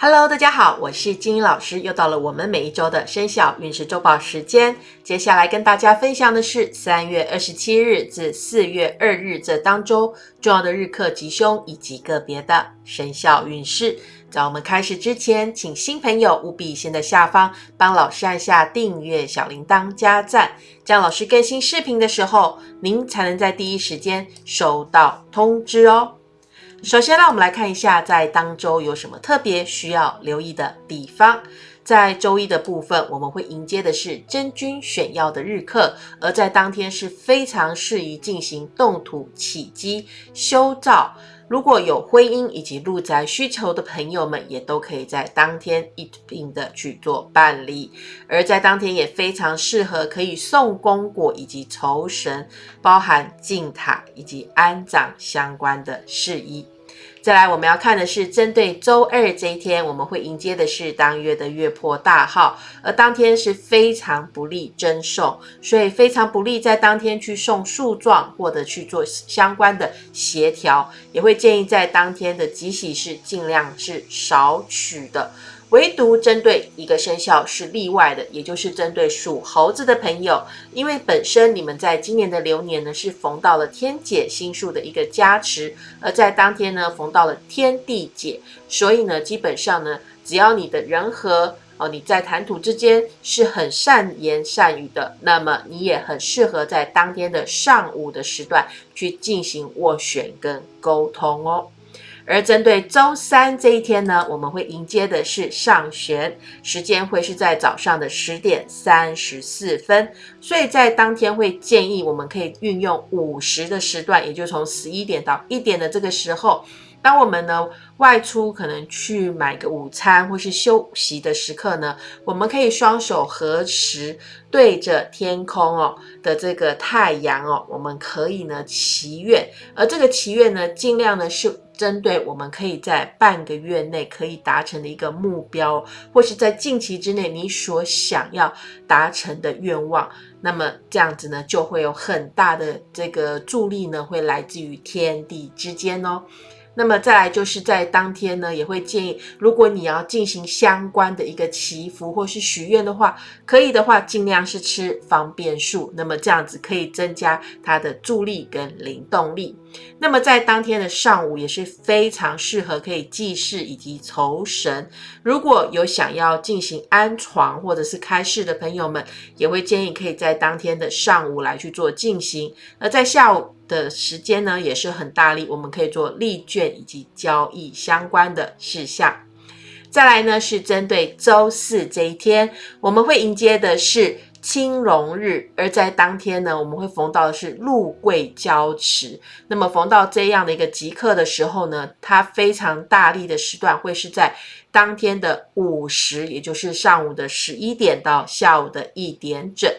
Hello，大家好，我是金英老师，又到了我们每一周的生肖运势周报时间。接下来跟大家分享的是三月二十七日至四月二日这当周重要的日课吉凶以及个别的生肖运势。在我们开始之前，请新朋友务必先在下方帮老师按下订阅、小铃铛、加赞，这样老师更新视频的时候，您才能在第一时间收到通知哦。首先，让我们来看一下，在当周有什么特别需要留意的地方。在周一的部分，我们会迎接的是真君选药的日课，而在当天是非常适宜进行动土起基修造。如果有婚姻以及入宅需求的朋友们，也都可以在当天一并的去做办理。而在当天也非常适合可以送公果以及酬神，包含进塔以及安葬相关的事宜。再来，我们要看的是针对周二这一天，我们会迎接的是当月的月破大号，而当天是非常不利征送，所以非常不利在当天去送树状或者去做相关的协调，也会建议在当天的吉喜是尽量是少取的。唯独针对一个生肖是例外的，也就是针对属猴子的朋友，因为本身你们在今年的流年呢是逢到了天解星数的一个加持，而在当天呢逢到了天地解，所以呢基本上呢只要你的人和哦你在谈吐之间是很善言善语的，那么你也很适合在当天的上午的时段去进行斡旋跟沟通哦。而针对周三这一天呢，我们会迎接的是上弦，时间会是在早上的十点三十四分，所以在当天会建议我们可以运用午时的时段，也就从十一点到一点的这个时候。当我们呢外出可能去买个午餐或是休息的时刻呢，我们可以双手合十，对着天空哦的这个太阳哦，我们可以呢祈愿，而这个祈愿呢，尽量呢是针对我们可以在半个月内可以达成的一个目标，或是在近期之内你所想要达成的愿望，那么这样子呢就会有很大的这个助力呢，会来自于天地之间哦。那么再来就是在当天呢，也会建议，如果你要进行相关的一个祈福或是许愿的话，可以的话，尽量是吃方便素，那么这样子可以增加它的助力跟灵动力。那么在当天的上午也是非常适合可以祭祀以及酬神。如果有想要进行安床或者是开市的朋友们，也会建议可以在当天的上午来去做进行。而在下午。的时间呢也是很大力，我们可以做利券以及交易相关的事项。再来呢是针对周四这一天，我们会迎接的是青龙日，而在当天呢，我们会逢到的是禄贵交持。那么逢到这样的一个吉刻的时候呢，它非常大力的时段会是在当天的午时，也就是上午的十一点到下午的一点整。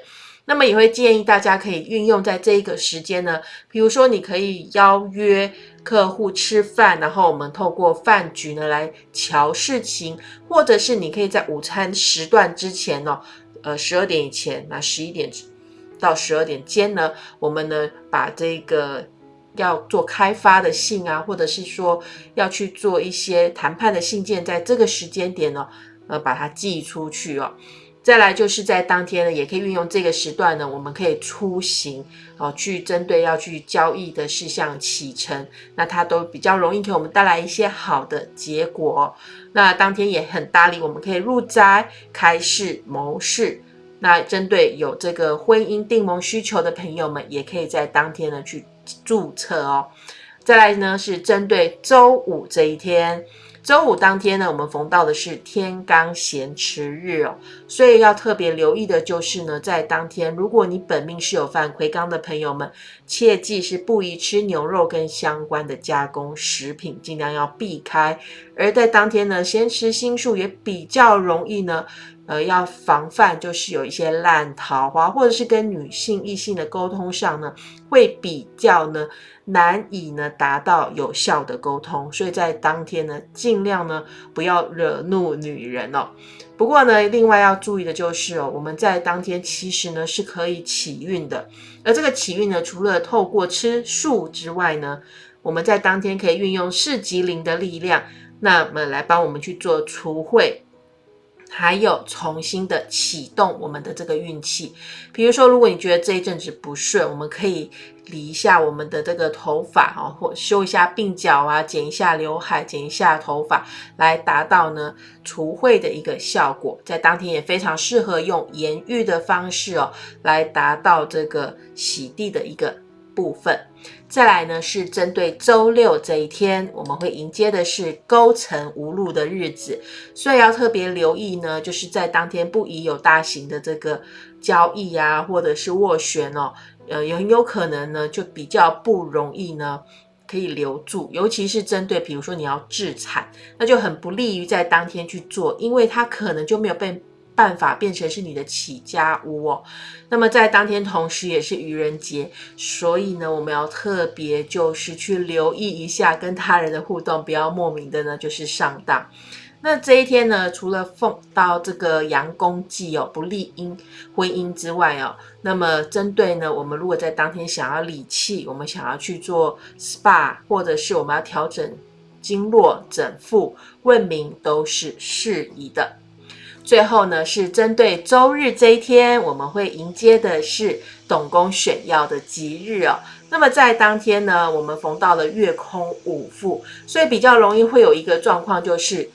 那么也会建议大家可以运用在这一个时间呢，比如说你可以邀约客户吃饭，然后我们透过饭局呢来瞧事情，或者是你可以在午餐时段之前哦，呃十二点以前，那十一点到十二点间呢，我们呢把这个要做开发的信啊，或者是说要去做一些谈判的信件，在这个时间点呢，呃把它寄出去哦。再来就是在当天呢，也可以运用这个时段呢，我们可以出行哦，去针对要去交易的事项启程，那它都比较容易给我们带来一些好的结果。那当天也很搭理，我们可以入宅、开市、谋事。那针对有这个婚姻订盟需求的朋友们，也可以在当天呢去注册哦。再来呢是针对周五这一天。周五当天呢，我们逢到的是天罡咸池日哦，所以要特别留意的就是呢，在当天，如果你本命是有犯魁罡的朋友们，切记是不宜吃牛肉跟相关的加工食品，尽量要避开。而在当天呢，咸池星数也比较容易呢。呃，要防范就是有一些烂桃花，或者是跟女性异性的沟通上呢，会比较呢难以呢达到有效的沟通，所以在当天呢，尽量呢不要惹怒女人哦。不过呢，另外要注意的就是哦，我们在当天其实呢是可以起运的，而这个起运呢，除了透过吃素之外呢。我们在当天可以运用四吉灵的力量，那么来帮我们去做除秽。还有重新的启动我们的这个运气，比如说，如果你觉得这一阵子不顺，我们可以理一下我们的这个头发哦，或修一下鬓角啊，剪一下刘海，剪一下头发，来达到呢除秽的一个效果。在当天也非常适合用盐浴的方式哦，来达到这个洗地的一个。部分，再来呢是针对周六这一天，我们会迎接的是勾陈无路的日子，所以要特别留意呢，就是在当天不宜有大型的这个交易啊，或者是斡旋哦，呃，也很有可能呢就比较不容易呢可以留住，尤其是针对比如说你要制产，那就很不利于在当天去做，因为它可能就没有被。办法变成是你的起家屋哦。那么在当天同时也是愚人节，所以呢，我们要特别就是去留意一下跟他人的互动，不要莫名的呢就是上当。那这一天呢，除了奉到这个阳公忌哦，不利姻婚姻之外哦，那么针对呢，我们如果在当天想要理气，我们想要去做 SPA，或者是我们要调整经络、整腹、问名，都是适宜的。最后呢，是针对周日这一天，我们会迎接的是董公选药的吉日哦。那么在当天呢，我们逢到了月空五副，所以比较容易会有一个状况，就是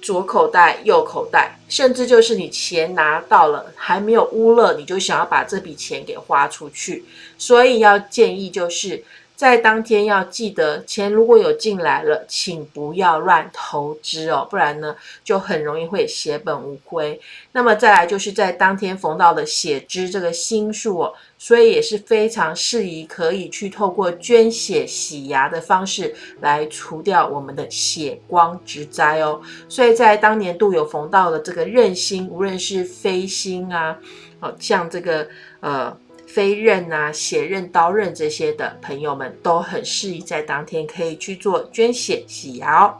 左口袋、右口袋，甚至就是你钱拿到了还没有乌勒，你就想要把这笔钱给花出去。所以要建议就是。在当天要记得，钱如果有进来了，请不要乱投资哦，不然呢就很容易会血本无归。那么再来就是在当天逢到的血脂这个星数哦，所以也是非常适宜可以去透过捐血洗牙的方式来除掉我们的血光之灾哦。所以在当年度有逢到的这个刃星，无论是飞星啊，哦像这个呃。飞刃啊、血刃、刀刃这些的朋友们都很适宜在当天可以去做捐血洗牙。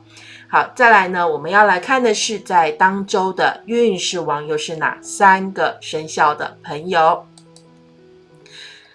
好，再来呢，我们要来看的是在当周的运势王又是哪三个生肖的朋友。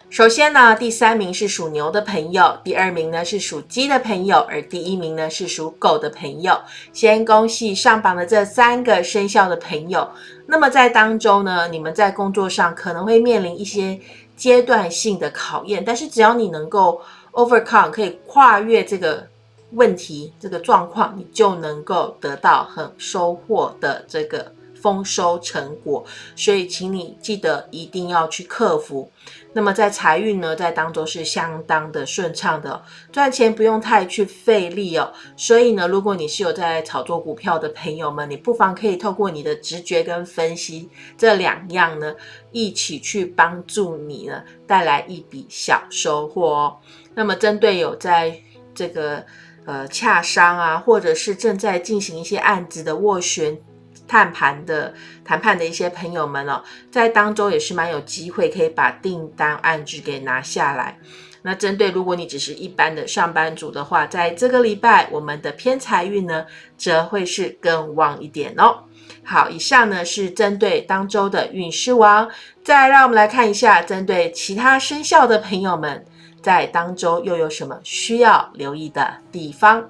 首先呢，第三名是属牛的朋友，第二名呢是属鸡的朋友，而第一名呢是属狗的朋友。先恭喜上榜的这三个生肖的朋友。那么在当周呢，你们在工作上可能会面临一些。阶段性的考验，但是只要你能够 overcome，可以跨越这个问题、这个状况，你就能够得到很收获的这个。丰收成果，所以请你记得一定要去克服。那么在财运呢，在当中是相当的顺畅的，赚钱不用太去费力哦。所以呢，如果你是有在炒作股票的朋友们，你不妨可以透过你的直觉跟分析这两样呢，一起去帮助你呢带来一笔小收获哦。那么针对有在这个呃洽商啊，或者是正在进行一些案子的斡旋。谈判的谈判的一些朋友们哦，在当中也是蛮有机会可以把订单案子给拿下来。那针对如果你只是一般的上班族的话，在这个礼拜我们的偏财运呢，则会是更旺一点哦。好，以上呢是针对当周的运势王，再让我们来看一下针对其他生肖的朋友们，在当周又有什么需要留意的地方。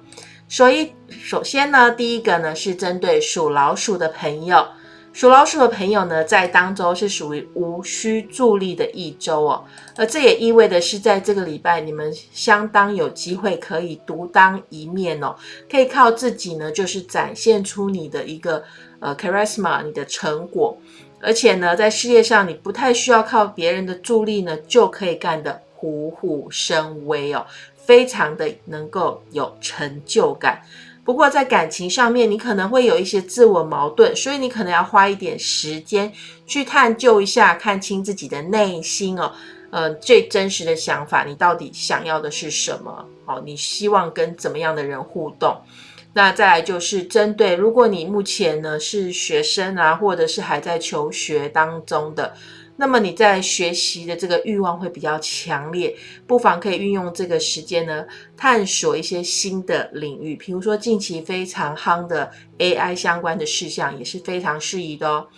所以，首先呢，第一个呢是针对属老鼠的朋友，属老鼠的朋友呢，在当周是属于无需助力的一周哦，而这也意味的是，在这个礼拜，你们相当有机会可以独当一面哦，可以靠自己呢，就是展现出你的一个呃 charisma，你的成果，而且呢，在事业上，你不太需要靠别人的助力呢，就可以干得虎虎生威哦。非常的能够有成就感，不过在感情上面，你可能会有一些自我矛盾，所以你可能要花一点时间去探究一下，看清自己的内心哦，呃，最真实的想法，你到底想要的是什么？哦，你希望跟怎么样的人互动？那再来就是针对，如果你目前呢是学生啊，或者是还在求学当中的。那么你在学习的这个欲望会比较强烈，不妨可以运用这个时间呢，探索一些新的领域，比如说近期非常夯的 AI 相关的事项也是非常适宜的哦。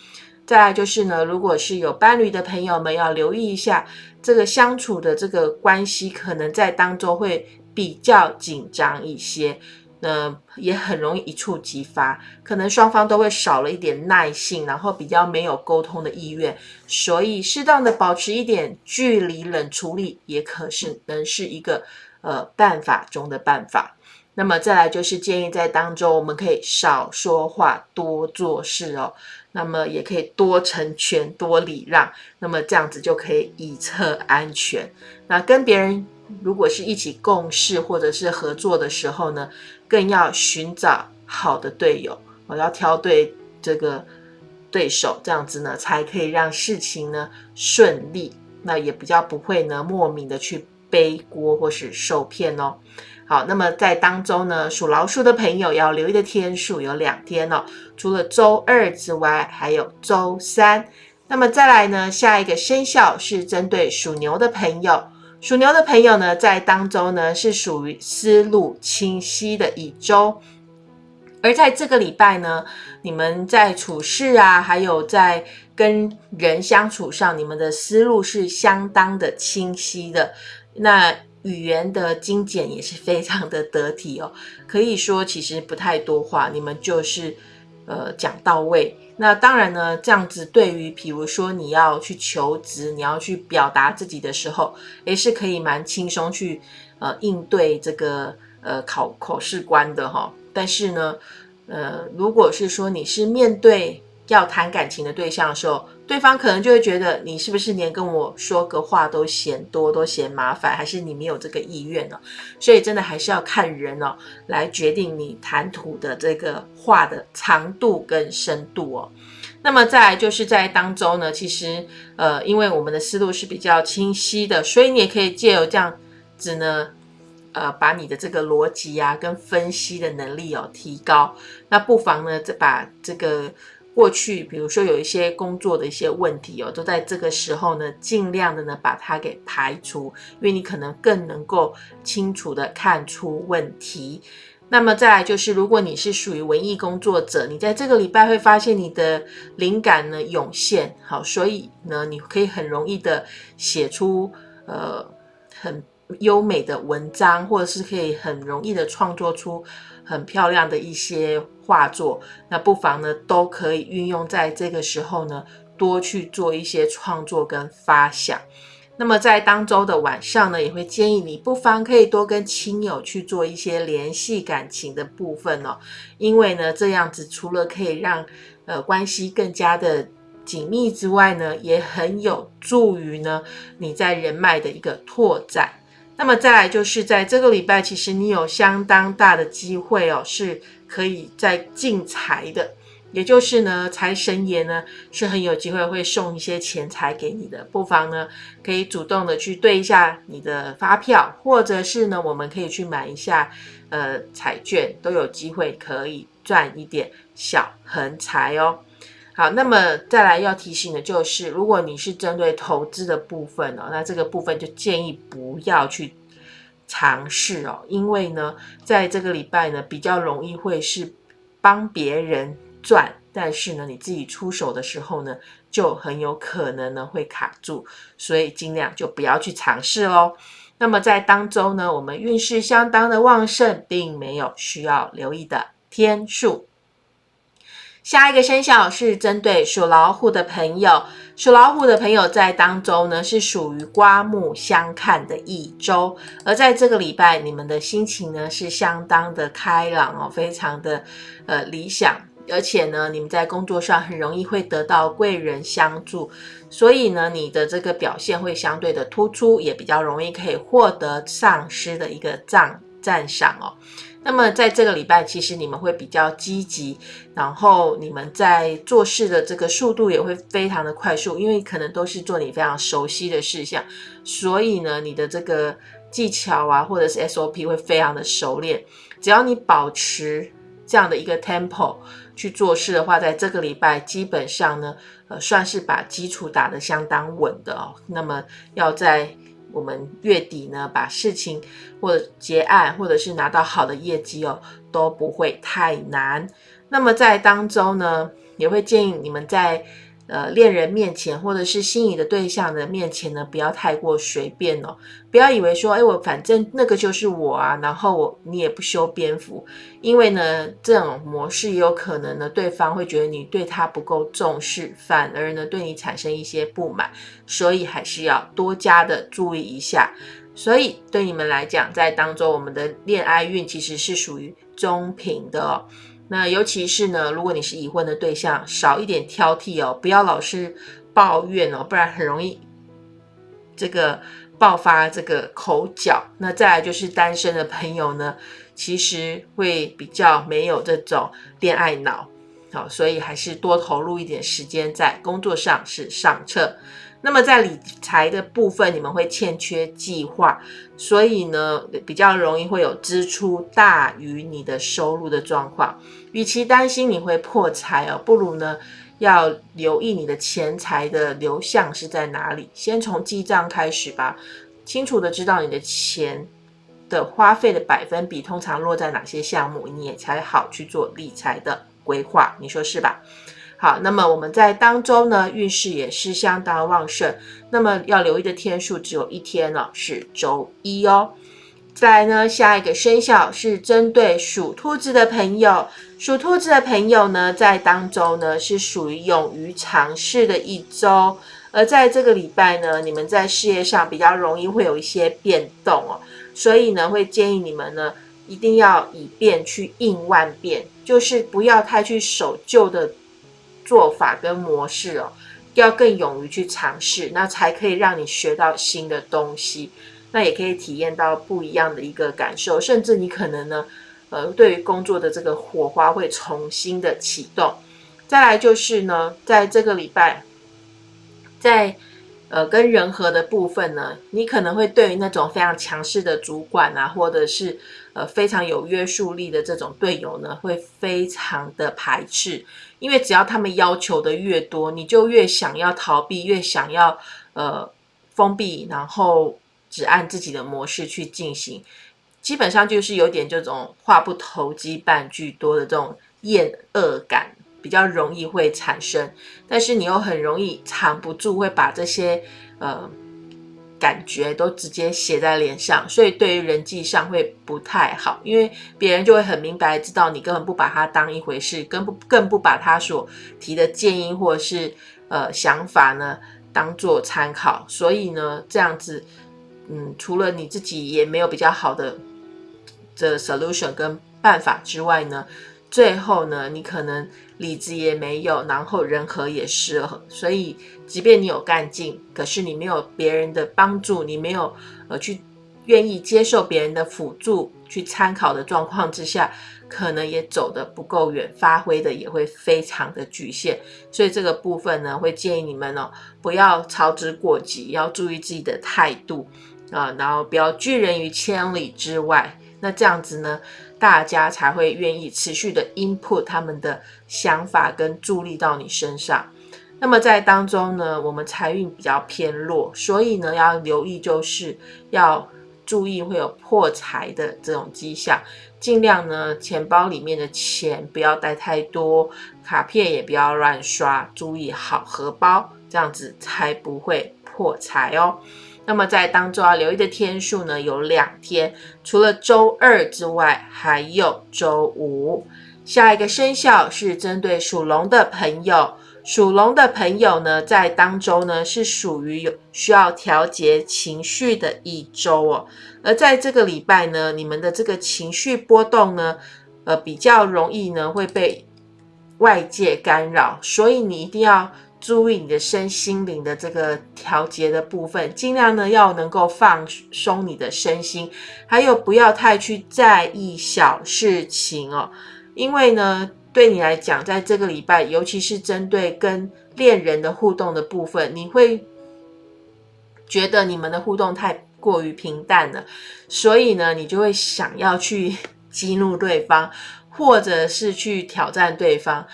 再来就是呢，如果是有伴侣的朋友们，要留意一下这个相处的这个关系，可能在当中会比较紧张一些。那也很容易一触即发，可能双方都会少了一点耐性，然后比较没有沟通的意愿，所以适当的保持一点距离，冷处理也可是能是一个呃办法中的办法。那么再来就是建议在当中我们可以少说话，多做事哦。那么也可以多成全，多礼让，那么这样子就可以以策安全。那跟别人如果是一起共事或者是合作的时候呢？更要寻找好的队友，我要挑对这个对手，这样子呢，才可以让事情呢顺利。那也比较不会呢莫名的去背锅或是受骗哦。好，那么在当中呢，属老鼠的朋友要留意的天数有两天哦，除了周二之外，还有周三。那么再来呢，下一个生肖是针对属牛的朋友。属牛的朋友呢，在当周呢是属于思路清晰的一周，而在这个礼拜呢，你们在处事啊，还有在跟人相处上，你们的思路是相当的清晰的。那语言的精简也是非常的得体哦，可以说其实不太多话，你们就是呃讲到位。那当然呢，这样子对于，比如说你要去求职，你要去表达自己的时候，也是可以蛮轻松去呃应对这个呃考考试官的哈。但是呢，呃，如果是说你是面对要谈感情的对象的时候，对方可能就会觉得你是不是连跟我说个话都嫌多，都嫌麻烦，还是你没有这个意愿呢？所以真的还是要看人哦，来决定你谈吐的这个话的长度跟深度哦。那么再来就是在当中呢，其实呃，因为我们的思路是比较清晰的，所以你也可以借由这样子呢，呃，把你的这个逻辑啊跟分析的能力哦提高。那不妨呢，再把这个。过去，比如说有一些工作的一些问题哦，都在这个时候呢，尽量的呢把它给排除，因为你可能更能够清楚的看出问题。那么再来就是，如果你是属于文艺工作者，你在这个礼拜会发现你的灵感呢涌现，好，所以呢，你可以很容易的写出呃很优美的文章，或者是可以很容易的创作出很漂亮的一些。画作，那不妨呢，都可以运用在这个时候呢，多去做一些创作跟发想。那么在当周的晚上呢，也会建议你不妨可以多跟亲友去做一些联系感情的部分哦，因为呢，这样子除了可以让呃关系更加的紧密之外呢，也很有助于呢你在人脉的一个拓展。那么再来就是在这个礼拜，其实你有相当大的机会哦，是。可以在进财的，也就是呢，财神爷呢是很有机会会送一些钱财给你的，不妨呢可以主动的去对一下你的发票，或者是呢，我们可以去买一下呃彩券，都有机会可以赚一点小横财哦。好，那么再来要提醒的就是，如果你是针对投资的部分哦，那这个部分就建议不要去。尝试哦，因为呢，在这个礼拜呢，比较容易会是帮别人赚，但是呢，你自己出手的时候呢，就很有可能呢会卡住，所以尽量就不要去尝试喽。那么在当中呢，我们运势相当的旺盛，并没有需要留意的天数。下一个生肖是针对属老虎的朋友，属老虎的朋友在当中呢是属于刮目相看的一周，而在这个礼拜，你们的心情呢是相当的开朗哦，非常的呃理想，而且呢，你们在工作上很容易会得到贵人相助，所以呢，你的这个表现会相对的突出，也比较容易可以获得上司的一个赞赞赏哦。那么在这个礼拜，其实你们会比较积极，然后你们在做事的这个速度也会非常的快速，因为可能都是做你非常熟悉的事项，所以呢，你的这个技巧啊，或者是 SOP 会非常的熟练。只要你保持这样的一个 tempo 去做事的话，在这个礼拜基本上呢，呃，算是把基础打得相当稳的哦。那么要在我们月底呢，把事情或者结案，或者是拿到好的业绩哦，都不会太难。那么在当中呢，也会建议你们在呃，恋人面前或者是心仪的对象的面前呢，不要太过随便哦。不要以为说，哎，我反正那个就是我啊，然后我你也不修边幅，因为呢，这种模式也有可能呢，对方会觉得你对他不够重视，反而呢对你产生一些不满，所以还是要多加的注意一下。所以对你们来讲，在当中我们的恋爱运其实是属于中平的。那尤其是呢，如果你是已婚的对象，少一点挑剔哦，不要老是抱怨哦，不然很容易这个爆发这个口角。那再来就是单身的朋友呢，其实会比较没有这种恋爱脑，好，所以还是多投入一点时间在工作上是上策。那么在理财的部分，你们会欠缺计划，所以呢，比较容易会有支出大于你的收入的状况。与其担心你会破财哦，不如呢要留意你的钱财的流向是在哪里。先从记账开始吧，清楚的知道你的钱的花费的百分比通常落在哪些项目，你也才好去做理财的规划。你说是吧？好，那么我们在当中呢，运势也是相当旺盛。那么要留意的天数只有一天了，是周一哦。再来呢，下一个生肖是针对属兔子的朋友。属兔子的朋友呢，在当中呢是属于勇于尝试的一周。而在这个礼拜呢，你们在事业上比较容易会有一些变动哦，所以呢，会建议你们呢，一定要以变去应万变，就是不要太去守旧的。做法跟模式哦，要更勇于去尝试，那才可以让你学到新的东西，那也可以体验到不一样的一个感受，甚至你可能呢，呃，对于工作的这个火花会重新的启动。再来就是呢，在这个礼拜，在呃跟人和的部分呢，你可能会对于那种非常强势的主管啊，或者是呃非常有约束力的这种队友呢，会非常的排斥。因为只要他们要求的越多，你就越想要逃避，越想要呃封闭，然后只按自己的模式去进行，基本上就是有点这种话不投机半句多的这种厌恶感，比较容易会产生。但是你又很容易藏不住，会把这些呃。感觉都直接写在脸上，所以对于人际上会不太好，因为别人就会很明白知道你根本不把他当一回事，更不更不把他所提的建议或者是呃想法呢当做参考，所以呢这样子，嗯，除了你自己也没有比较好的的 solution 跟办法之外呢。最后呢，你可能理智也没有，然后人和也失衡，所以即便你有干劲，可是你没有别人的帮助，你没有呃去愿意接受别人的辅助去参考的状况之下，可能也走得不够远，发挥的也会非常的局限。所以这个部分呢，会建议你们哦，不要操之过急，要注意自己的态度啊，然后不要拒人于千里之外。那这样子呢？大家才会愿意持续的 input 他们的想法跟助力到你身上。那么在当中呢，我们财运比较偏弱，所以呢要留意，就是要注意会有破财的这种迹象。尽量呢钱包里面的钱不要带太多，卡片也不要乱刷，注意好荷包，这样子才不会破财哦。那么在当中要留意的天数呢，有两天，除了周二之外，还有周五。下一个生肖是针对属龙的朋友，属龙的朋友呢，在当周呢是属于有需要调节情绪的一周哦。而在这个礼拜呢，你们的这个情绪波动呢，呃，比较容易呢会被外界干扰，所以你一定要。注意你的身心灵的这个调节的部分，尽量呢要能够放松你的身心，还有不要太去在意小事情哦，因为呢对你来讲，在这个礼拜，尤其是针对跟恋人的互动的部分，你会觉得你们的互动太过于平淡了，所以呢，你就会想要去激怒对方，或者是去挑战对方。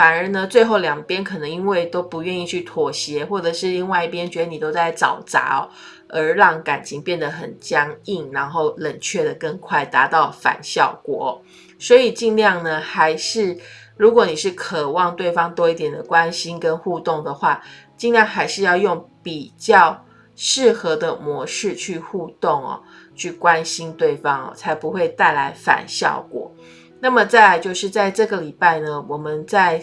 反而呢，最后两边可能因为都不愿意去妥协，或者是另外一边觉得你都在找茬哦，而让感情变得很僵硬，然后冷却的更快，达到反效果。所以尽量呢，还是如果你是渴望对方多一点的关心跟互动的话，尽量还是要用比较适合的模式去互动哦，去关心对方哦，才不会带来反效果。那么再来就是在这个礼拜呢，我们在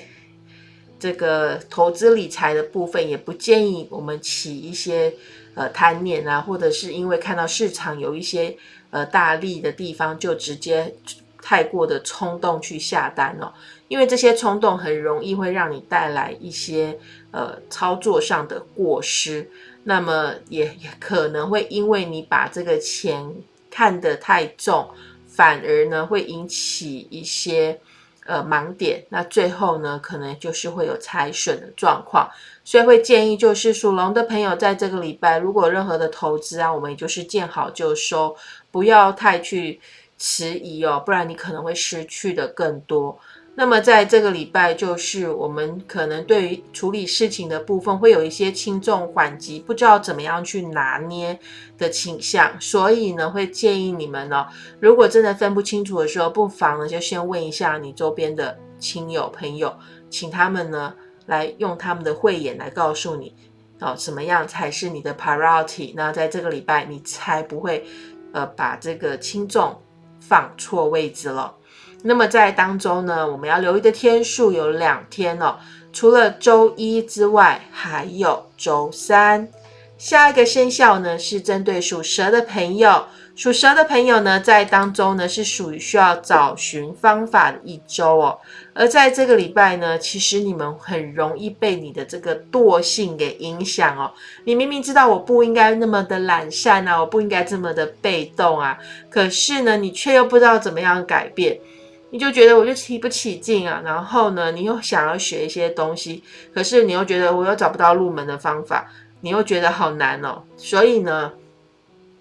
这个投资理财的部分，也不建议我们起一些呃贪念啊，或者是因为看到市场有一些呃大利的地方，就直接太过的冲动去下单哦。因为这些冲动很容易会让你带来一些呃操作上的过失，那么也也可能会因为你把这个钱看得太重，反而呢会引起一些呃盲点，那最后呢可能就是会有财损的状况，所以会建议就是属龙的朋友在这个礼拜，如果任何的投资啊，我们也就是见好就收，不要太去迟疑哦，不然你可能会失去的更多。那么在这个礼拜，就是我们可能对于处理事情的部分会有一些轻重缓急，不知道怎么样去拿捏的倾向，所以呢，会建议你们呢，如果真的分不清楚的时候，不妨呢就先问一下你周边的亲友朋友，请他们呢来用他们的慧眼来告诉你，哦，什么样才是你的 priority，那在这个礼拜你才不会呃把这个轻重放错位置了。那么在当中呢，我们要留意的天数有两天哦，除了周一之外，还有周三。下一个生肖呢是针对属蛇的朋友，属蛇的朋友呢在当中呢是属于需要找寻方法的一周哦。而在这个礼拜呢，其实你们很容易被你的这个惰性给影响哦。你明明知道我不应该那么的懒散啊，我不应该这么的被动啊，可是呢，你却又不知道怎么样改变。你就觉得我就提不起劲啊，然后呢，你又想要学一些东西，可是你又觉得我又找不到入门的方法，你又觉得好难哦，所以呢，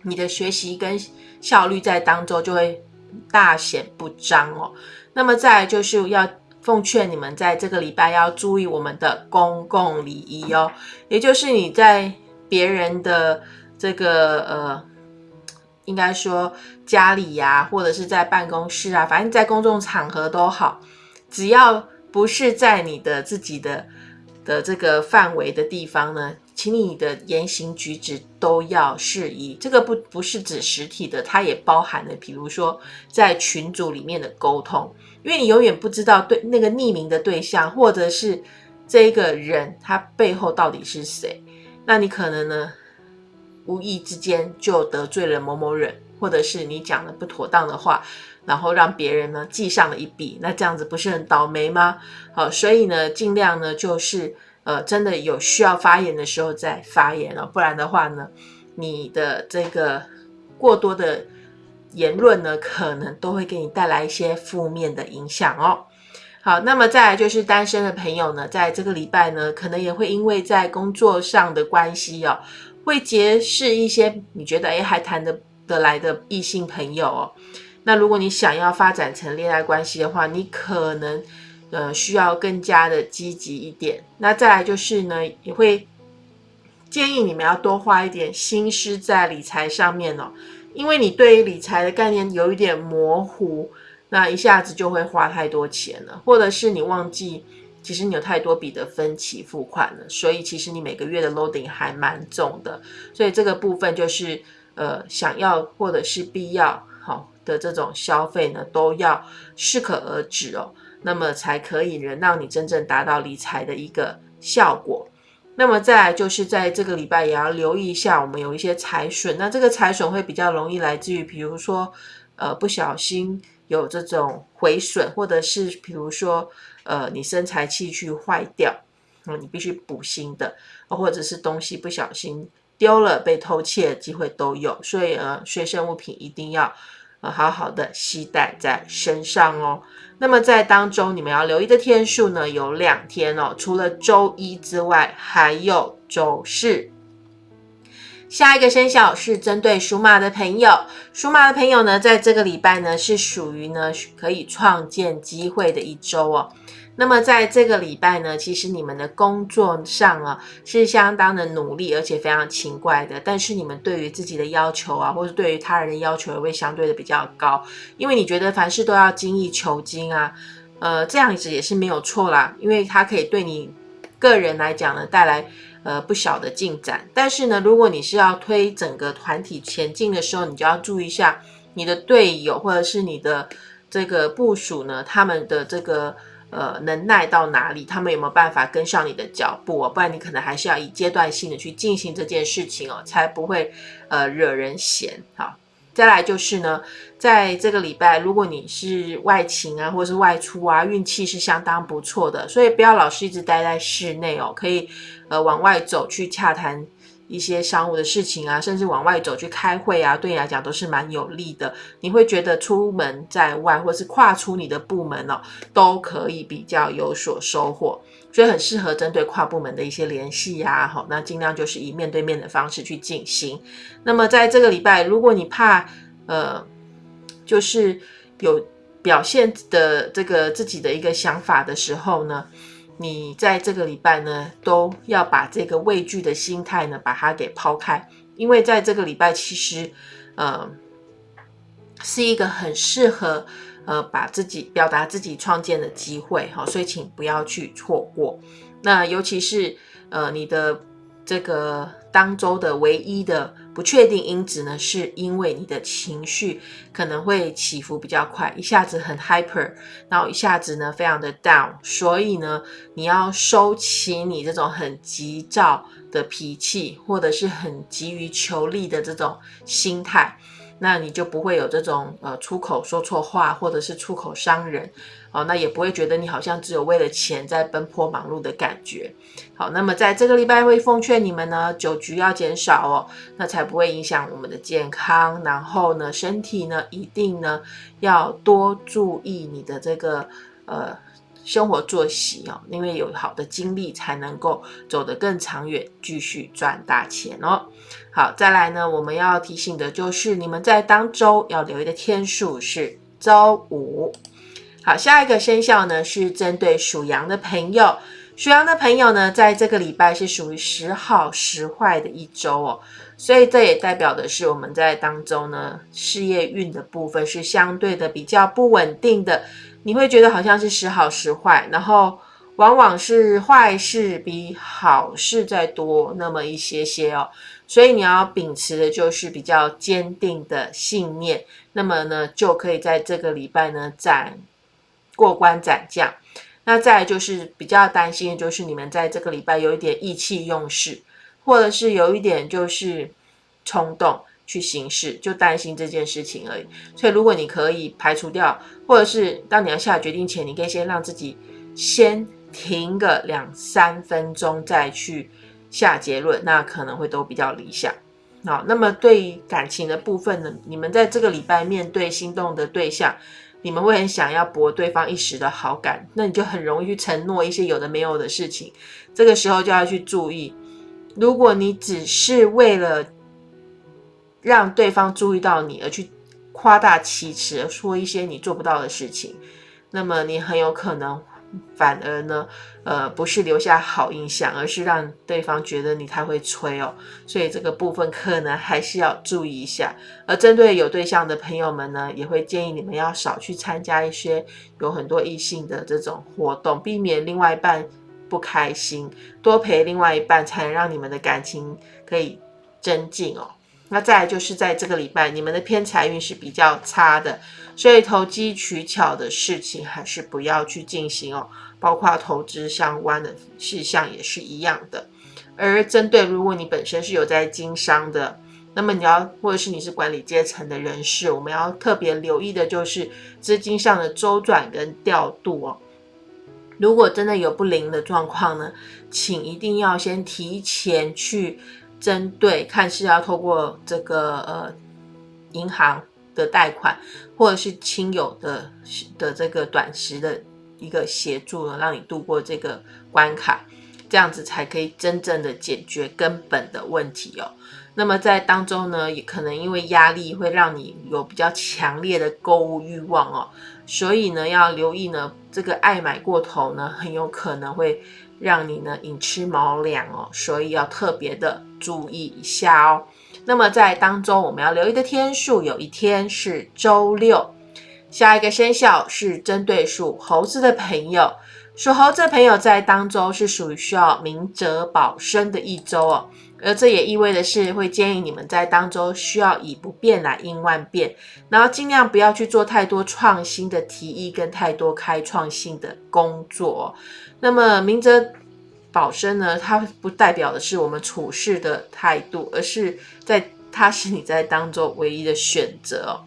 你的学习跟效率在当中就会大显不彰哦。那么再就是要奉劝你们在这个礼拜要注意我们的公共礼仪哦，也就是你在别人的这个呃。应该说家里呀，或者是在办公室啊，反正在公众场合都好，只要不是在你的自己的的这个范围的地方呢，请你的言行举止都要适宜。这个不不是指实体的，它也包含了，比如说在群组里面的沟通，因为你永远不知道对那个匿名的对象，或者是这一个人他背后到底是谁，那你可能呢？无意之间就得罪了某某人，或者是你讲了不妥当的话，然后让别人呢记上了一笔，那这样子不是很倒霉吗？好，所以呢，尽量呢就是呃，真的有需要发言的时候再发言了，不然的话呢，你的这个过多的言论呢，可能都会给你带来一些负面的影响哦。好，那么再来就是单身的朋友呢，在这个礼拜呢，可能也会因为在工作上的关系哦。会结识一些你觉得诶还谈得得来的异性朋友哦。那如果你想要发展成恋爱关系的话，你可能呃需要更加的积极一点。那再来就是呢，也会建议你们要多花一点心思在理财上面哦，因为你对于理财的概念有一点模糊，那一下子就会花太多钱了，或者是你忘记。其实你有太多笔的分期付款了，所以其实你每个月的 loading 还蛮重的，所以这个部分就是呃想要或者是必要好的这种消费呢，都要适可而止哦，那么才可以能让你真正达到理财的一个效果。那么再来就是在这个礼拜也要留意一下，我们有一些财损，那这个财损会比较容易来自于，比如说呃不小心有这种毁损，或者是比如说。呃，你身材器具坏掉，那你必须补新的，或者是东西不小心丢了被偷窃的机会都有，所以呃，随身物品一定要呃好好的携带在身上哦。那么在当中你们要留意的天数呢，有两天哦，除了周一之外，还有周四。下一个生肖是针对属马的朋友，属马的朋友呢，在这个礼拜呢，是属于呢可以创建机会的一周哦。那么在这个礼拜呢，其实你们的工作上啊是相当的努力，而且非常勤快的。但是你们对于自己的要求啊，或者对于他人的要求也会相对的比较高，因为你觉得凡事都要精益求精啊，呃，这样子也是没有错啦，因为它可以对你个人来讲呢带来呃不小的进展。但是呢，如果你是要推整个团体前进的时候，你就要注意一下你的队友或者是你的这个部署呢，他们的这个呃能耐到哪里，他们有没有办法跟上你的脚步哦？不然你可能还是要以阶段性的去进行这件事情哦，才不会呃惹人嫌。好。再来就是呢，在这个礼拜，如果你是外勤啊，或者是外出啊，运气是相当不错的，所以不要老是一直待在室内哦，可以呃往外走去洽谈一些商务的事情啊，甚至往外走去开会啊，对你来讲都是蛮有利的。你会觉得出门在外，或是跨出你的部门哦，都可以比较有所收获，所以很适合针对跨部门的一些联系呀。好，那尽量就是以面对面的方式去进行。那么在这个礼拜，如果你怕呃，就是有表现的这个自己的一个想法的时候呢，你在这个礼拜呢，都要把这个畏惧的心态呢，把它给抛开，因为在这个礼拜其实，呃，是一个很适合呃把自己表达自己创建的机会哈，所以请不要去错过。那尤其是呃你的这个当周的唯一的。不确定因子呢，是因为你的情绪可能会起伏比较快，一下子很 hyper，然后一下子呢非常的 down，所以呢你要收起你这种很急躁的脾气，或者是很急于求利的这种心态。那你就不会有这种呃出口说错话，或者是出口伤人，哦，那也不会觉得你好像只有为了钱在奔波忙碌的感觉。好，那么在这个礼拜会奉劝你们呢，酒局要减少哦，那才不会影响我们的健康。然后呢，身体呢一定呢要多注意你的这个呃。生活作息哦，因为有好的精力才能够走得更长远，继续赚大钱哦。好，再来呢，我们要提醒的就是你们在当周要留意的天数是周五。好，下一个生肖呢是针对属羊的朋友，属羊的朋友呢，在这个礼拜是属于时好时坏的一周哦，所以这也代表的是我们在当中呢事业运的部分是相对的比较不稳定的。你会觉得好像是时好时坏，然后往往是坏事比好事再多那么一些些哦，所以你要秉持的就是比较坚定的信念，那么呢就可以在这个礼拜呢斩过关斩将。那再就是比较担心的就是你们在这个礼拜有一点意气用事，或者是有一点就是冲动。去行事，就担心这件事情而已。所以，如果你可以排除掉，或者是当你要下决定前，你可以先让自己先停个两三分钟，再去下结论，那可能会都比较理想。好，那么对于感情的部分呢，你们在这个礼拜面对心动的对象，你们会很想要博对方一时的好感，那你就很容易去承诺一些有的没有的事情。这个时候就要去注意，如果你只是为了让对方注意到你，而去夸大其词，说一些你做不到的事情，那么你很有可能反而呢，呃，不是留下好印象，而是让对方觉得你太会吹哦。所以这个部分可能还是要注意一下。而针对有对象的朋友们呢，也会建议你们要少去参加一些有很多异性的这种活动，避免另外一半不开心，多陪另外一半，才能让你们的感情可以增进哦。那再来就是在这个礼拜，你们的偏财运是比较差的，所以投机取巧的事情还是不要去进行哦，包括投资相关的事项也是一样的。而针对如果你本身是有在经商的，那么你要或者是你是管理阶层的人士，我们要特别留意的就是资金上的周转跟调度哦。如果真的有不灵的状况呢，请一定要先提前去。针对看是要透过这个呃银行的贷款，或者是亲友的的这个短时的一个协助呢，让你度过这个关卡，这样子才可以真正的解决根本的问题哦。那么在当中呢，也可能因为压力会让你有比较强烈的购物欲望哦，所以呢要留意呢，这个爱买过头呢，很有可能会。让你呢寅吃卯粮哦，所以要特别的注意一下哦。那么在当中我们要留意的天数，有一天是周六。下一个生肖是针对属猴子的朋友，属猴子的朋友在当周是属于需要明哲保身的一周哦。而这也意味的是，会建议你们在当周需要以不变来应万变，然后尽量不要去做太多创新的提议跟太多开创性的工作。那么明哲保身呢，它不代表的是我们处事的态度，而是在它是你在当中唯一的选择。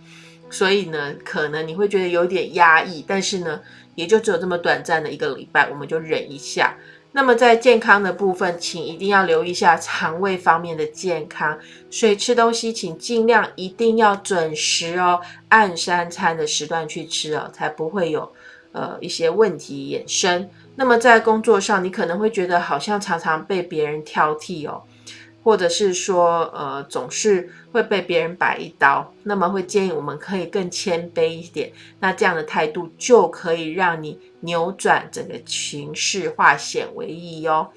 所以呢，可能你会觉得有点压抑，但是呢，也就只有这么短暂的一个礼拜，我们就忍一下。那么在健康的部分，请一定要留意一下肠胃方面的健康，所以吃东西请尽量一定要准时哦，按三餐的时段去吃哦，才不会有呃一些问题衍生。那么在工作上，你可能会觉得好像常常被别人挑剔哦。或者是说，呃，总是会被别人摆一刀，那么会建议我们可以更谦卑一点，那这样的态度就可以让你扭转整个情势，化险为夷哦。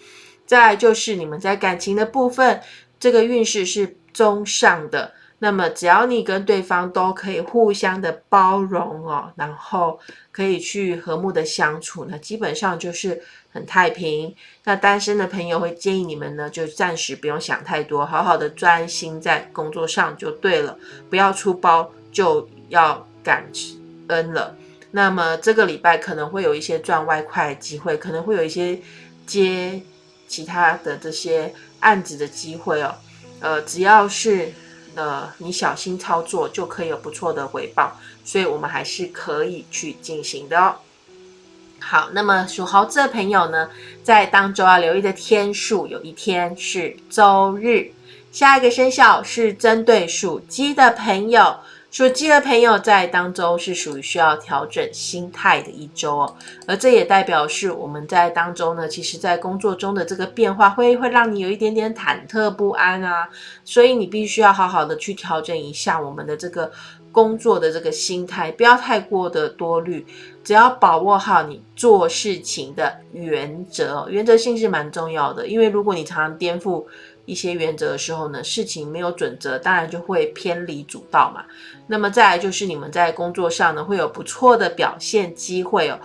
再来就是你们在感情的部分，这个运势是中上的。那么，只要你跟对方都可以互相的包容哦，然后可以去和睦的相处，那基本上就是很太平。那单身的朋友会建议你们呢，就暂时不用想太多，好好的专心在工作上就对了，不要出包就要感恩了。那么这个礼拜可能会有一些赚外快的机会，可能会有一些接其他的这些案子的机会哦。呃，只要是。呃，你小心操作就可以有不错的回报，所以我们还是可以去进行的哦。好，那么属猴子的朋友呢，在当周要留意的天数，有一天是周日。下一个生肖是针对属鸡的朋友。属鸡的朋友在当中是属于需要调整心态的一周哦，而这也代表是我们在当中呢，其实在工作中的这个变化会会让你有一点点忐忑不安啊，所以你必须要好好的去调整一下我们的这个工作的这个心态，不要太过的多虑，只要把握好你做事情的原则，原则性是蛮重要的，因为如果你常常颠覆。一些原则的时候呢，事情没有准则，当然就会偏离主道嘛。那么再来就是你们在工作上呢会有不错的表现机会哦，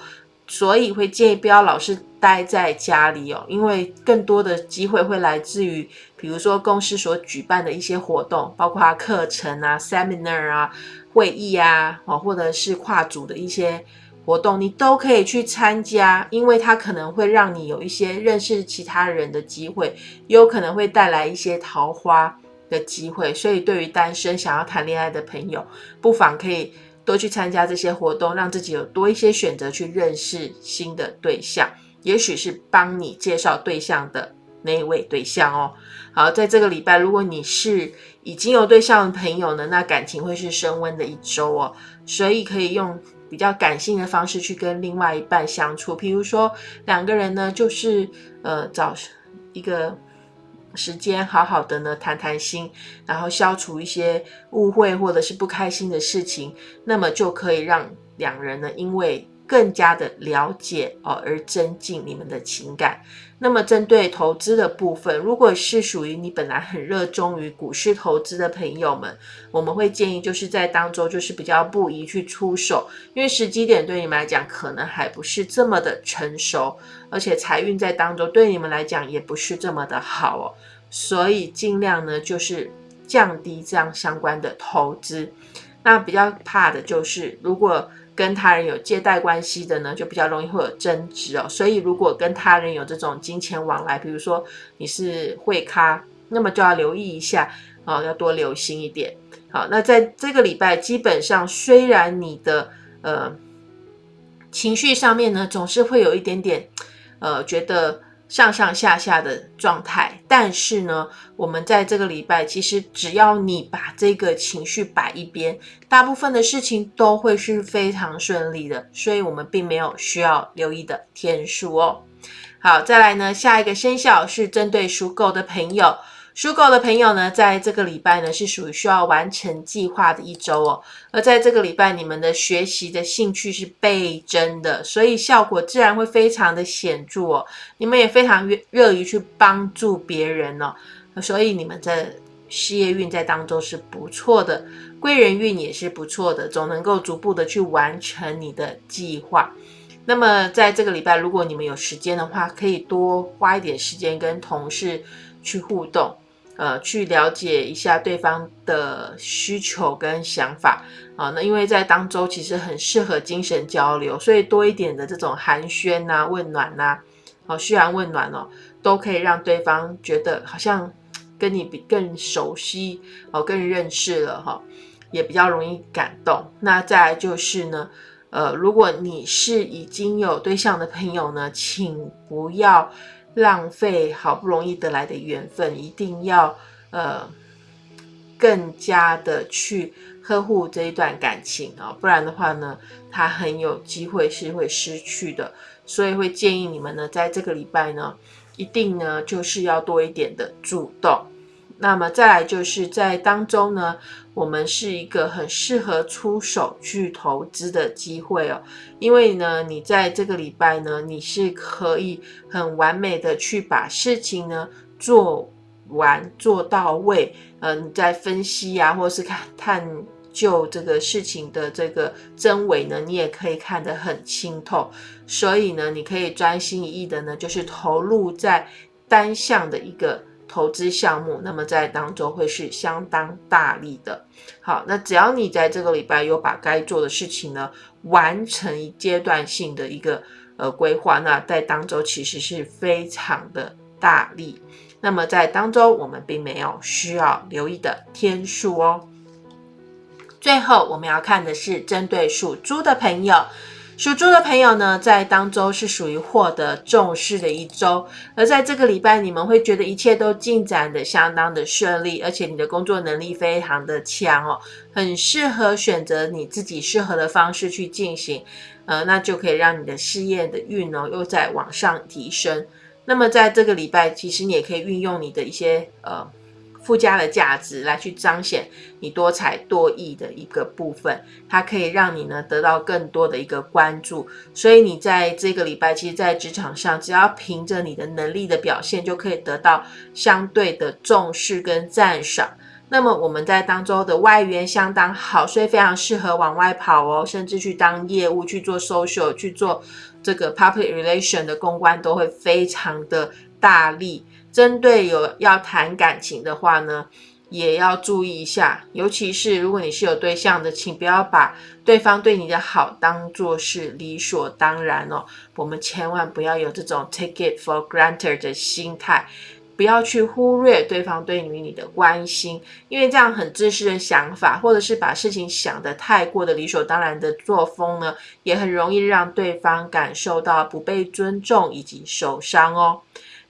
所以会建议不要老是待在家里哦，因为更多的机会会来自于，比如说公司所举办的一些活动，包括课程啊、seminar 啊、会议啊，哦，或者是跨组的一些。活动你都可以去参加，因为它可能会让你有一些认识其他人的机会，也有可能会带来一些桃花的机会。所以，对于单身想要谈恋爱的朋友，不妨可以多去参加这些活动，让自己有多一些选择去认识新的对象，也许是帮你介绍对象的那一位对象哦。好，在这个礼拜，如果你是已经有对象的朋友呢，那感情会是升温的一周哦，所以可以用。比较感性的方式去跟另外一半相处，比如说两个人呢，就是呃找一个时间，好好的呢谈谈心，然后消除一些误会或者是不开心的事情，那么就可以让两人呢，因为更加的了解哦而增进你们的情感。那么，针对投资的部分，如果是属于你本来很热衷于股市投资的朋友们，我们会建议就是在当中就是比较不宜去出手，因为时机点对你们来讲可能还不是这么的成熟，而且财运在当中对你们来讲也不是这么的好哦，所以尽量呢就是降低这样相关的投资。那比较怕的就是如果。跟他人有借贷关系的呢，就比较容易会有争执哦。所以如果跟他人有这种金钱往来，比如说你是会咖，那么就要留意一下哦，要多留心一点。好，那在这个礼拜，基本上虽然你的呃情绪上面呢，总是会有一点点呃觉得。上上下下的状态，但是呢，我们在这个礼拜，其实只要你把这个情绪摆一边，大部分的事情都会是非常顺利的，所以我们并没有需要留意的天数哦。好，再来呢，下一个生肖是针对属狗的朋友。属狗的朋友呢，在这个礼拜呢是属于需要完成计划的一周哦。而在这个礼拜，你们的学习的兴趣是倍增的，所以效果自然会非常的显著哦。你们也非常热热于去帮助别人哦，所以你们在事业运在当中是不错的，贵人运也是不错的，总能够逐步的去完成你的计划。那么在这个礼拜，如果你们有时间的话，可以多花一点时间跟同事去互动，呃，去了解一下对方的需求跟想法啊。那因为在当周其实很适合精神交流，所以多一点的这种寒暄呐、问暖呐，哦，嘘寒问暖哦，都可以让对方觉得好像跟你比更熟悉哦，更认识了哈，也比较容易感动。那再就是呢。呃，如果你是已经有对象的朋友呢，请不要浪费好不容易得来的缘分，一定要呃更加的去呵护这一段感情啊，不然的话呢，他很有机会是会失去的。所以会建议你们呢，在这个礼拜呢，一定呢就是要多一点的主动。那么再来就是在当中呢，我们是一个很适合出手去投资的机会哦，因为呢，你在这个礼拜呢，你是可以很完美的去把事情呢做完做到位，嗯，在分析啊，或是看探究这个事情的这个真伪呢，你也可以看得很清透，所以呢，你可以专心一意的呢，就是投入在单向的一个。投资项目，那么在当中会是相当大力的。好，那只要你在这个礼拜有把该做的事情呢完成阶段性的一个呃规划，那在当中其实是非常的大力。那么在当中，我们并没有需要留意的天数哦。最后，我们要看的是针对属猪的朋友。属猪的朋友呢，在当周是属于获得重视的一周，而在这个礼拜，你们会觉得一切都进展的相当的顺利，而且你的工作能力非常的强哦，很适合选择你自己适合的方式去进行，呃，那就可以让你的事业的运哦又在往上提升。那么在这个礼拜，其实你也可以运用你的一些呃。附加的价值来去彰显你多才多艺的一个部分，它可以让你呢得到更多的一个关注。所以你在这个礼拜，其实，在职场上，只要凭着你的能力的表现，就可以得到相对的重视跟赞赏。那么我们在当周的外援相当好，所以非常适合往外跑哦，甚至去当业务去做 social 去做这个 public relation 的公关，都会非常的大力。针对有要谈感情的话呢，也要注意一下，尤其是如果你是有对象的，请不要把对方对你的好当做是理所当然哦。我们千万不要有这种 take it for granted 的心态，不要去忽略对方对于你的关心，因为这样很自私的想法，或者是把事情想得太过的理所当然的作风呢，也很容易让对方感受到不被尊重以及受伤哦。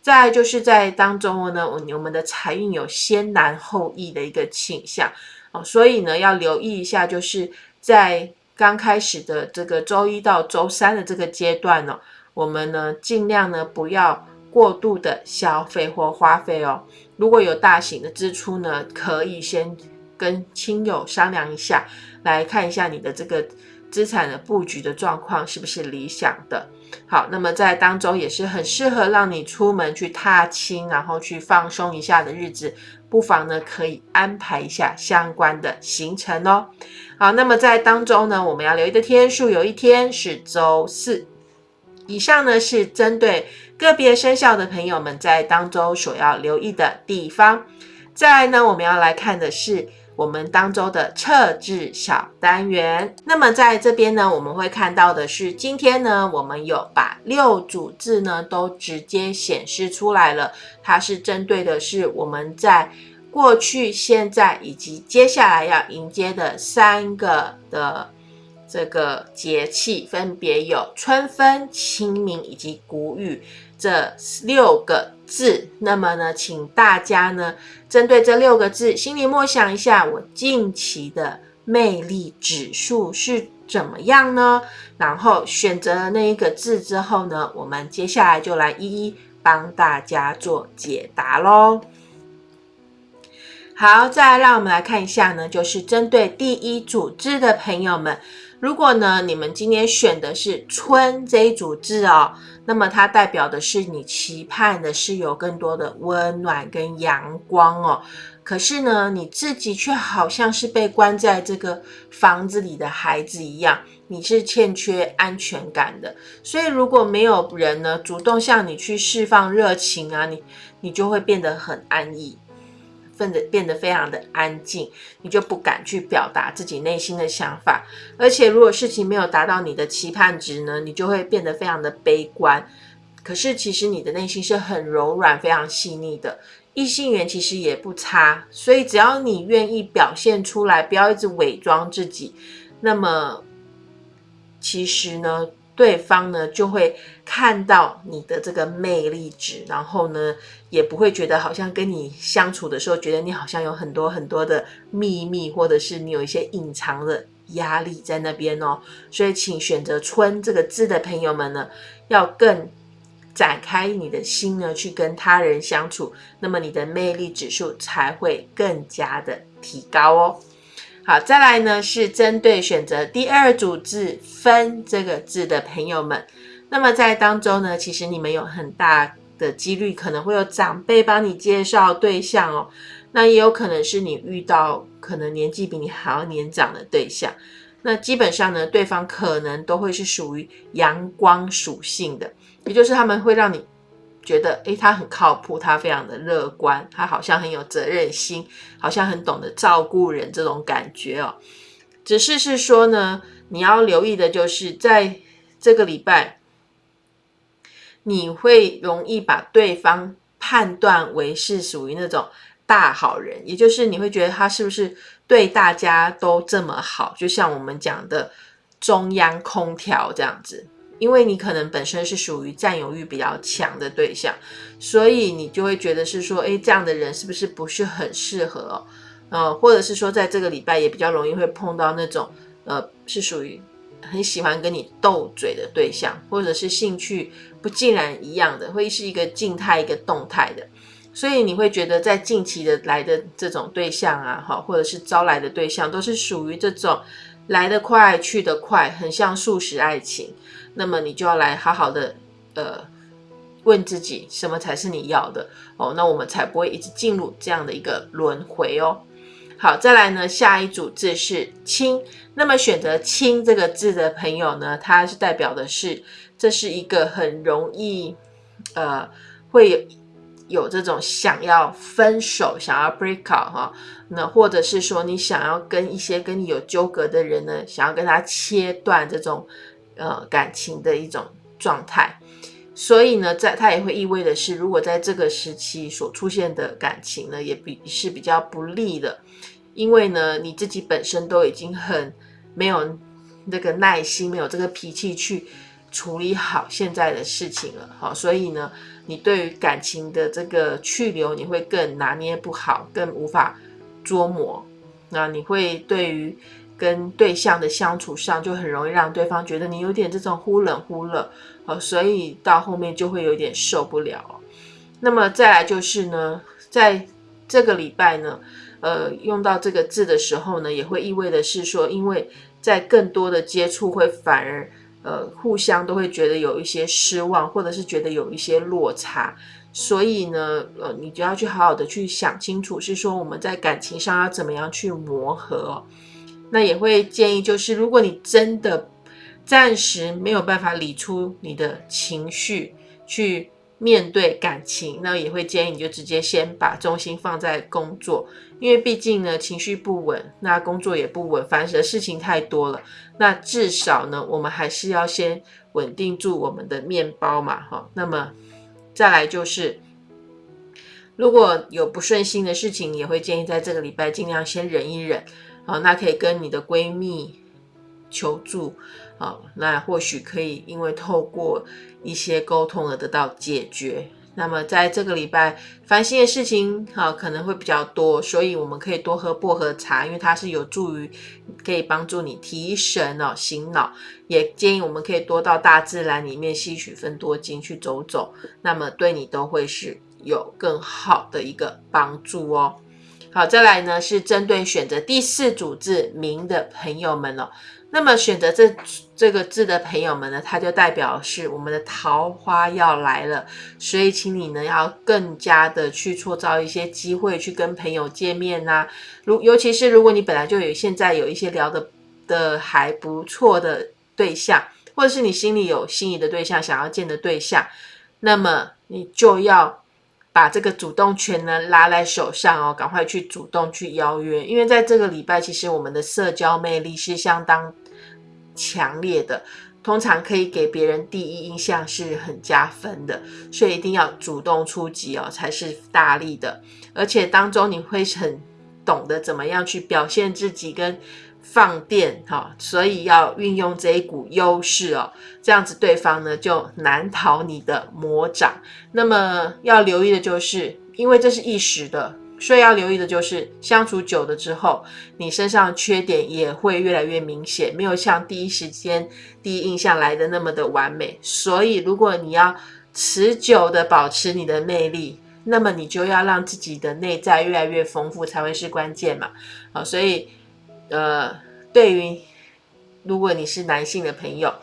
再就是在当中呢，我我们的财运有先难后易的一个倾向哦，所以呢要留意一下，就是在刚开始的这个周一到周三的这个阶段呢，我们呢尽量呢不要过度的消费或花费哦。如果有大型的支出呢，可以先跟亲友商量一下，来看一下你的这个资产的布局的状况是不是理想的。好，那么在当中也是很适合让你出门去踏青，然后去放松一下的日子，不妨呢可以安排一下相关的行程哦。好，那么在当中呢，我们要留意的天数有一天是周四。以上呢是针对个别生肖的朋友们在当中所要留意的地方。再来呢，我们要来看的是。我们当周的测字小单元，那么在这边呢，我们会看到的是，今天呢，我们有把六组字呢都直接显示出来了。它是针对的是我们在过去、现在以及接下来要迎接的三个的这个节气，分别有春分、清明以及谷雨。这六个字，那么呢，请大家呢，针对这六个字，心里默想一下，我近期的魅力指数是怎么样呢？然后选择了那一个字之后呢，我们接下来就来一一帮大家做解答喽。好，再来让我们来看一下呢，就是针对第一组字的朋友们。如果呢，你们今天选的是春这一组字哦，那么它代表的是你期盼的是有更多的温暖跟阳光哦，可是呢，你自己却好像是被关在这个房子里的孩子一样，你是欠缺安全感的。所以如果没有人呢主动向你去释放热情啊，你你就会变得很安逸。变得变得非常的安静，你就不敢去表达自己内心的想法，而且如果事情没有达到你的期盼值呢，你就会变得非常的悲观。可是其实你的内心是很柔软、非常细腻的，异性缘其实也不差。所以只要你愿意表现出来，不要一直伪装自己，那么其实呢？对方呢就会看到你的这个魅力值，然后呢也不会觉得好像跟你相处的时候，觉得你好像有很多很多的秘密，或者是你有一些隐藏的压力在那边哦。所以，请选择“春”这个字的朋友们呢，要更展开你的心呢，去跟他人相处，那么你的魅力指数才会更加的提高哦。好，再来呢是针对选择第二组字“分”这个字的朋友们，那么在当中呢，其实你们有很大的几率可能会有长辈帮你介绍对象哦，那也有可能是你遇到可能年纪比你还要年长的对象，那基本上呢，对方可能都会是属于阳光属性的，也就是他们会让你。觉得诶，他很靠谱，他非常的乐观，他好像很有责任心，好像很懂得照顾人这种感觉哦。只是是说呢，你要留意的就是在这个礼拜，你会容易把对方判断为是属于那种大好人，也就是你会觉得他是不是对大家都这么好，就像我们讲的中央空调这样子。因为你可能本身是属于占有欲比较强的对象，所以你就会觉得是说，哎，这样的人是不是不是很适合哦？呃，或者是说，在这个礼拜也比较容易会碰到那种，呃，是属于很喜欢跟你斗嘴的对象，或者是兴趣不尽然一样的，会是一个静态一个动态的，所以你会觉得在近期的来的这种对象啊，哈，或者是招来的对象，都是属于这种来得快去得快，很像速食爱情。那么你就要来好好的，呃，问自己什么才是你要的哦，那我们才不会一直进入这样的一个轮回哦。好，再来呢，下一组字是“亲”，那么选择“亲”这个字的朋友呢，它是代表的是这是一个很容易，呃，会有有这种想要分手、想要 break out 哈，那或者是说你想要跟一些跟你有纠葛的人呢，想要跟他切断这种。呃，感情的一种状态，所以呢，在它也会意味的是，如果在这个时期所出现的感情呢，也比是比较不利的，因为呢，你自己本身都已经很没有那个耐心，没有这个脾气去处理好现在的事情了，好，所以呢，你对于感情的这个去留，你会更拿捏不好，更无法捉摸，那你会对于。跟对象的相处上，就很容易让对方觉得你有点这种忽冷忽热，哦，所以到后面就会有点受不了。那么再来就是呢，在这个礼拜呢，呃，用到这个字的时候呢，也会意味的是说，因为在更多的接触会反而呃互相都会觉得有一些失望，或者是觉得有一些落差，所以呢，呃，你就要去好好的去想清楚，是说我们在感情上要怎么样去磨合。那也会建议，就是如果你真的暂时没有办法理出你的情绪去面对感情，那也会建议你就直接先把重心放在工作，因为毕竟呢情绪不稳，那工作也不稳，反正事情太多了。那至少呢，我们还是要先稳定住我们的面包嘛，哈。那么再来就是，如果有不顺心的事情，也会建议在这个礼拜尽量先忍一忍。好，那可以跟你的闺蜜求助，好，那或许可以因为透过一些沟通而得到解决。那么在这个礼拜烦心的事情，哈，可能会比较多，所以我们可以多喝薄荷茶，因为它是有助于可以帮助你提神哦，醒脑。也建议我们可以多到大自然里面吸取分多精去走走，那么对你都会是有更好的一个帮助哦。好，再来呢是针对选择第四组字“名”的朋友们哦。那么选择这这个字的朋友们呢，它就代表是我们的桃花要来了，所以请你呢要更加的去创造一些机会去跟朋友见面呐。如尤其是如果你本来就有现在有一些聊的的还不错的对象，或者是你心里有心仪的对象想要见的对象，那么你就要。把这个主动权呢拉在手上哦，赶快去主动去邀约，因为在这个礼拜，其实我们的社交魅力是相当强烈的，通常可以给别人第一印象是很加分的，所以一定要主动出击哦，才是大力的，而且当中你会很懂得怎么样去表现自己跟。放电哈，所以要运用这一股优势哦，这样子对方呢就难逃你的魔掌。那么要留意的就是，因为这是一时的，所以要留意的就是相处久了之后，你身上缺点也会越来越明显，没有像第一时间第一印象来的那么的完美。所以如果你要持久的保持你的魅力，那么你就要让自己的内在越来越丰富才会是关键嘛。好，所以。呃，对于如果你是男性的朋友，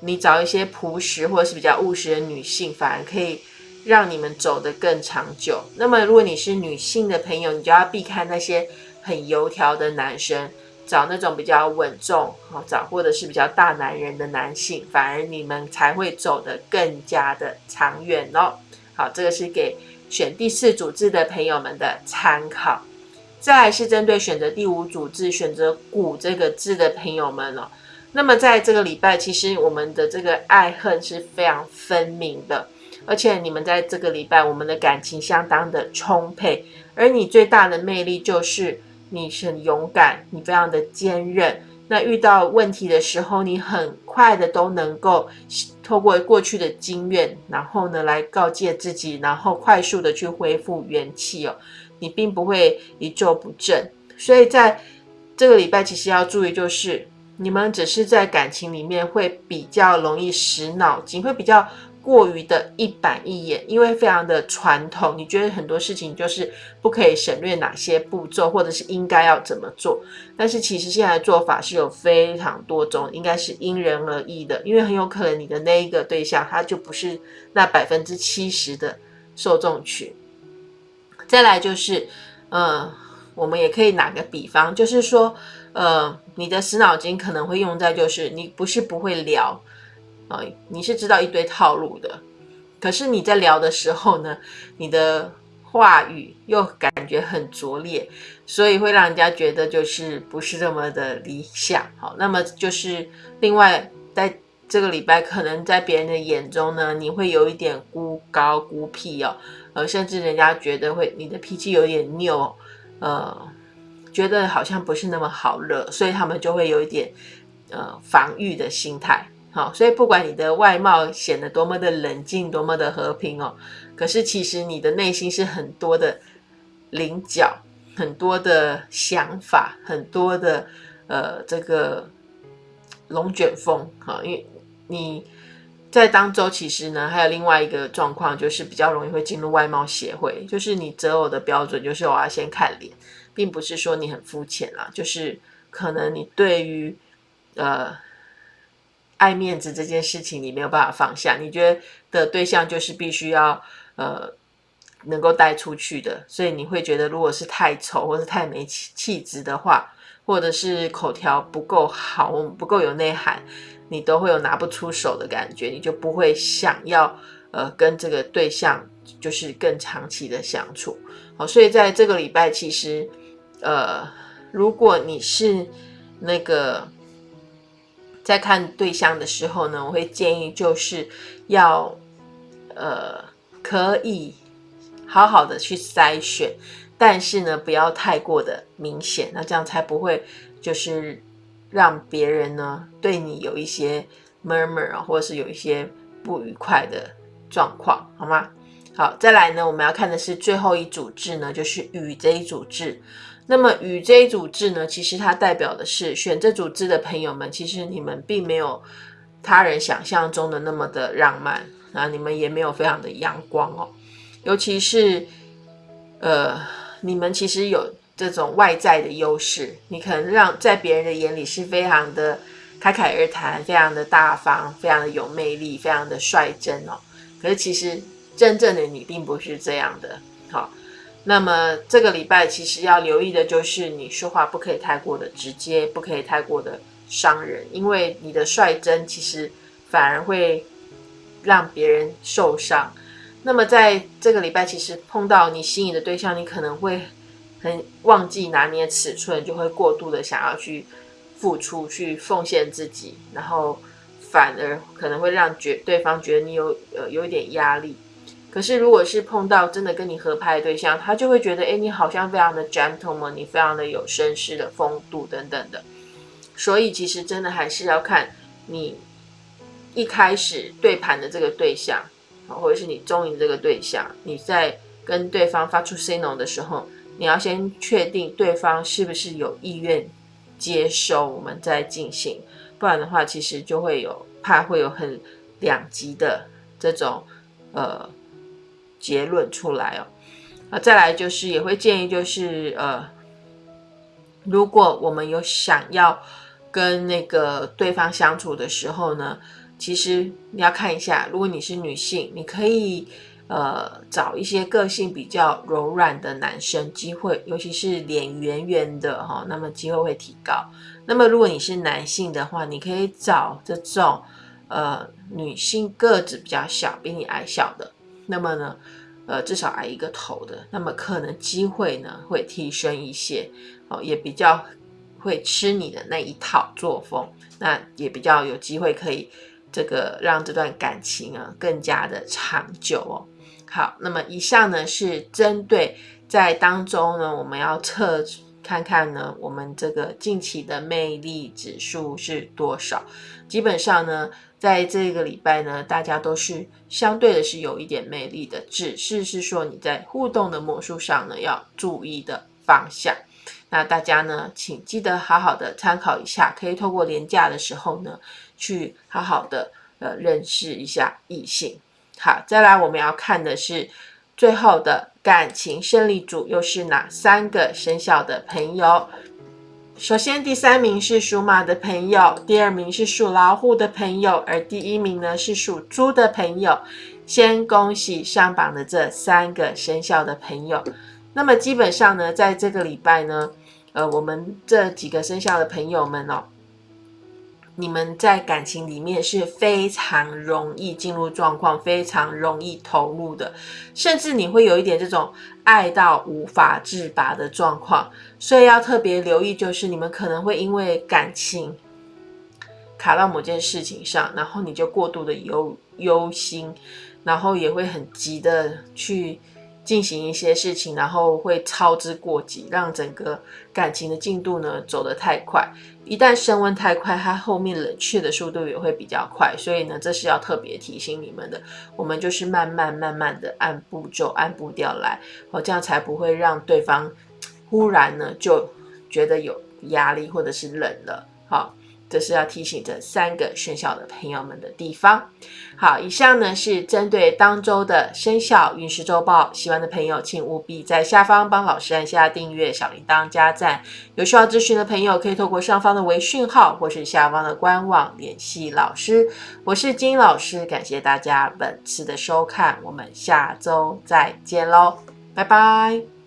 你找一些朴实或者是比较务实的女性，反而可以让你们走得更长久。那么，如果你是女性的朋友，你就要避开那些很油条的男生，找那种比较稳重，好找或者是比较大男人的男性，反而你们才会走得更加的长远哦。好，这个是给选第四组字的朋友们的参考。再来是针对选择第五组字、选择“古”这个字的朋友们哦。那么在这个礼拜，其实我们的这个爱恨是非常分明的，而且你们在这个礼拜，我们的感情相当的充沛。而你最大的魅力就是你很勇敢，你非常的坚韧。那遇到问题的时候，你很快的都能够透过过去的经验，然后呢来告诫自己，然后快速的去恢复元气哦。你并不会一蹶不振，所以在这个礼拜其实要注意，就是你们只是在感情里面会比较容易使脑筋，会比较过于的一板一眼，因为非常的传统。你觉得很多事情就是不可以省略哪些步骤，或者是应该要怎么做？但是其实现在的做法是有非常多种，应该是因人而异的，因为很有可能你的那一个对象他就不是那百分之七十的受众群。再来就是，呃，我们也可以打个比方，就是说，呃，你的死脑筋可能会用在，就是你不是不会聊，啊，你是知道一堆套路的，可是你在聊的时候呢，你的话语又感觉很拙劣，所以会让人家觉得就是不是这么的理想。好，那么就是另外在这个礼拜，可能在别人的眼中呢，你会有一点孤高孤僻哦。呃，甚至人家觉得会你的脾气有点拗，呃，觉得好像不是那么好惹，所以他们就会有一点呃防御的心态。好，所以不管你的外貌显得多么的冷静，多么的和平哦，可是其实你的内心是很多的棱角，很多的想法，很多的呃这个龙卷风。哈，因为你。在当周其实呢，还有另外一个状况，就是比较容易会进入外貌协会。就是你择偶的标准，就是我要先看脸，并不是说你很肤浅啦，就是可能你对于呃爱面子这件事情，你没有办法放下。你觉得的对象就是必须要呃能够带出去的，所以你会觉得，如果是太丑或是太没气气质的话，或者是口条不够好，不够有内涵。你都会有拿不出手的感觉，你就不会想要呃跟这个对象就是更长期的相处。好，所以在这个礼拜，其实呃，如果你是那个在看对象的时候呢，我会建议就是要呃可以好好的去筛选，但是呢不要太过的明显，那这样才不会就是。让别人呢对你有一些 murmur 啊，或者是有一些不愉快的状况，好吗？好，再来呢，我们要看的是最后一组字呢，就是与这一组字。那么与这一组字呢，其实它代表的是选这组字的朋友们，其实你们并没有他人想象中的那么的浪漫啊，你们也没有非常的阳光哦，尤其是呃，你们其实有。这种外在的优势，你可能让在别人的眼里是非常的侃侃而谈，非常的大方，非常的有魅力，非常的率真哦。可是其实真正的你并不是这样的。好，那么这个礼拜其实要留意的就是你说话不可以太过的直接，不可以太过的伤人，因为你的率真其实反而会让别人受伤。那么在这个礼拜，其实碰到你心仪的对象，你可能会很忘记拿捏尺寸，就会过度的想要去付出、去奉献自己，然后反而可能会让觉对方觉得你有呃有一点压力。可是如果是碰到真的跟你合拍的对象，他就会觉得，哎，你好像非常的 gentleman，你非常的有绅士的风度等等的。所以其实真的还是要看你一开始对盘的这个对象。或者是你中意这个对象，你在跟对方发出 signal 的时候，你要先确定对方是不是有意愿接收，我们再进行。不然的话，其实就会有怕会有很两极的这种呃结论出来哦。啊，再来就是也会建议就是呃，如果我们有想要跟那个对方相处的时候呢。其实你要看一下，如果你是女性，你可以呃找一些个性比较柔软的男生，机会尤其是脸圆圆的哈，那么机会会提高。那么如果你是男性的话，你可以找这种呃女性个子比较小，比你矮小的，那么呢呃至少矮一个头的，那么可能机会呢会提升一些哦，也比较会吃你的那一套作风，那也比较有机会可以。这个让这段感情啊更加的长久哦。好，那么以上呢是针对在当中呢，我们要测看看呢，我们这个近期的魅力指数是多少。基本上呢，在这个礼拜呢，大家都是相对的是有一点魅力的，只是是说你在互动的魔术上呢要注意的方向。那大家呢，请记得好好的参考一下，可以透过廉价的时候呢。去好好的呃认识一下异性。好，再来我们要看的是最后的感情胜利组又是哪三个生肖的朋友？首先第三名是属马的朋友，第二名是属老虎的朋友，而第一名呢是属猪的朋友。先恭喜上榜的这三个生肖的朋友。那么基本上呢，在这个礼拜呢，呃，我们这几个生肖的朋友们哦。你们在感情里面是非常容易进入状况，非常容易投入的，甚至你会有一点这种爱到无法自拔的状况，所以要特别留意，就是你们可能会因为感情卡到某件事情上，然后你就过度的忧忧心，然后也会很急的去。进行一些事情，然后会操之过急，让整个感情的进度呢走得太快。一旦升温太快，它后面冷却的速度也会比较快。所以呢，这是要特别提醒你们的。我们就是慢慢慢慢的按步骤、按步调来，哦，这样才不会让对方忽然呢就觉得有压力或者是冷了。好。这是要提醒这三个生肖的朋友们的地方。好，以上呢是针对当周的生肖运势周报。喜欢的朋友，请务必在下方帮老师按下订阅、小铃铛、加赞。有需要咨询的朋友，可以透过上方的微讯号或是下方的官网联系老师。我是金老师，感谢大家本次的收看，我们下周再见喽，拜拜。